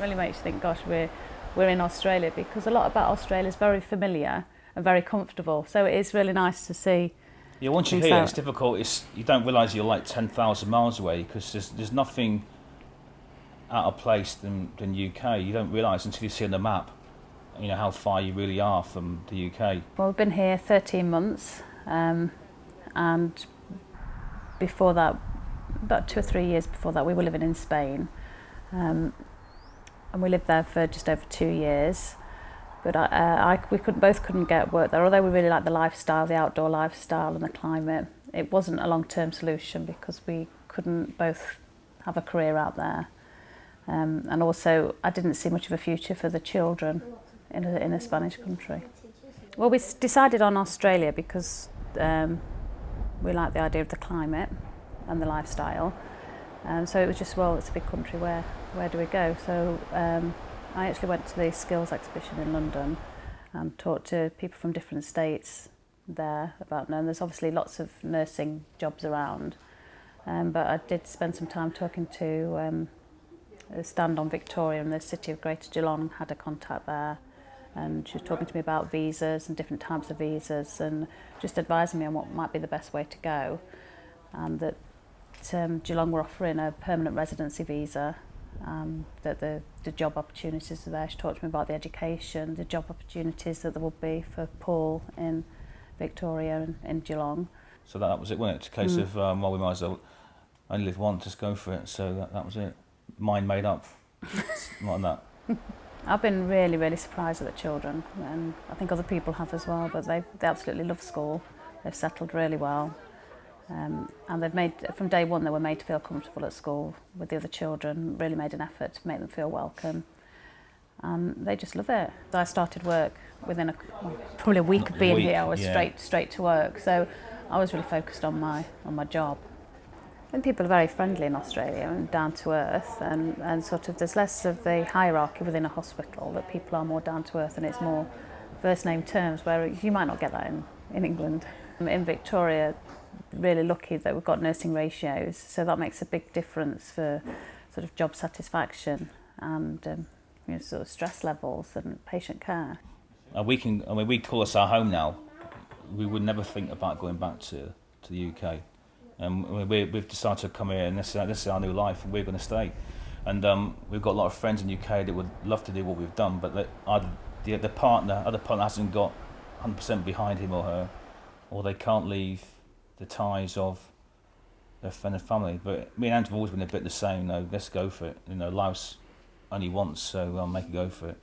really makes you think, gosh, we're, we're in Australia because a lot about Australia is very familiar and very comfortable. So it is really nice to see. Yeah, once you're here, it's difficult. It's, you don't realise you're like 10,000 miles away because there's, there's nothing out of place than, than UK. You don't realise until you see on the map, you know, how far you really are from the UK. Well, we've been here 13 months um, and before that, about two or three years before that, we were living in Spain. Um, and we lived there for just over two years. But I, uh, I, we could, both couldn't get work there, although we really liked the lifestyle, the outdoor lifestyle and the climate. It wasn't a long-term solution because we couldn't both have a career out there. Um, and also, I didn't see much of a future for the children in a, in a Spanish country. Well, we decided on Australia because um, we like the idea of the climate and the lifestyle. Um, so it was just, well, it's a big country, where, where do we go? So um, I actually went to the skills exhibition in London and talked to people from different states there about, and there's obviously lots of nursing jobs around. Um, but I did spend some time talking to um, a stand on Victoria and the city of Greater Geelong, had a contact there. And she was talking to me about visas and different types of visas and just advising me on what might be the best way to go. And that um, Geelong were offering a permanent residency visa, um, that the, the job opportunities are there. She talked to me about the education, the job opportunities that there would be for Paul in Victoria and in Geelong. So that, that was it, wasn't it? It's a case mm. of, um, well, we might as well only live once, just go for it. So that, that was it. Mind made up. Not that. I've been really, really surprised at the children, and I think other people have as well, but they, they absolutely love school. They've settled really well. Um, and they've made, from day one, they were made to feel comfortable at school with the other children, really made an effort to make them feel welcome. And they just love it. I started work within a, probably a week of being week, here. I was yeah. straight straight to work. So I was really focused on my on my job. And people are very friendly in Australia and down to earth and, and sort of there's less of the hierarchy within a hospital that people are more down to earth and it's more first name terms where you might not get that in, in England. Um, in Victoria really lucky that we've got nursing ratios so that makes a big difference for sort of job satisfaction and um, you know, sort of stress levels and patient care. Uh, we can, I mean, we call us our home now. We would never think about going back to, to the UK. And we, we've decided to come here, and this, this is our new life, and we're going to stay. And um, we've got a lot of friends in the UK that would love to do what we've done, but the, the, the partner, other partner hasn't got 100% behind him or her, or they can't leave the ties of and family. But me and Andrew have always been a bit the same. Know, let's go for it. You know, life's only once, so I'll make a go for it.